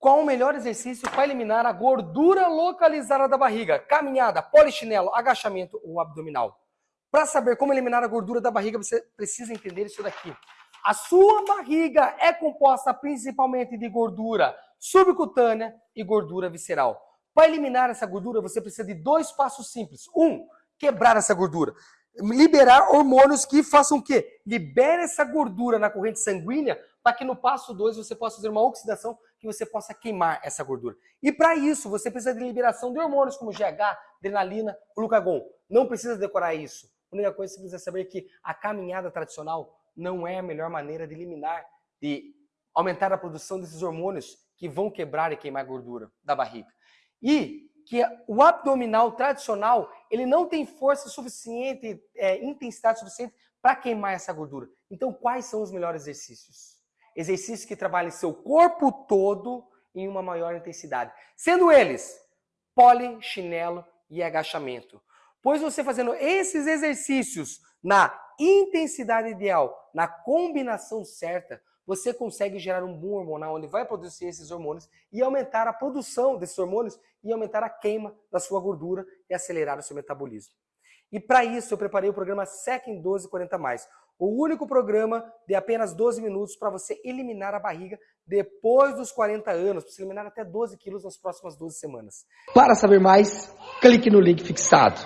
Qual o melhor exercício para eliminar a gordura localizada da barriga? Caminhada, polichinelo, agachamento ou abdominal? Para saber como eliminar a gordura da barriga, você precisa entender isso daqui. A sua barriga é composta principalmente de gordura subcutânea e gordura visceral. Para eliminar essa gordura, você precisa de dois passos simples. Um, quebrar essa gordura. Liberar hormônios que façam o quê? Libere essa gordura na corrente sanguínea para que no passo 2 você possa fazer uma oxidação que você possa queimar essa gordura. E para isso, você precisa de liberação de hormônios como GH, adrenalina, glucagon. Não precisa decorar isso. A única coisa que você precisa saber é que a caminhada tradicional não é a melhor maneira de eliminar, de aumentar a produção desses hormônios que vão quebrar e queimar gordura da barriga. E que o abdominal tradicional, ele não tem força suficiente, é, intensidade suficiente para queimar essa gordura. Então, quais são os melhores exercícios? Exercícios que trabalhem seu corpo todo em uma maior intensidade. Sendo eles pole, chinelo e agachamento. Pois você fazendo esses exercícios na intensidade ideal, na combinação certa, você consegue gerar um boom hormonal onde vai produzir esses hormônios e aumentar a produção desses hormônios e aumentar a queima da sua gordura e acelerar o seu metabolismo. E para isso eu preparei o programa SEC em 1240 mais, o único programa de apenas 12 minutos para você eliminar a barriga depois dos 40 anos, para você eliminar até 12 quilos nas próximas 12 semanas. Para saber mais, clique no link fixado.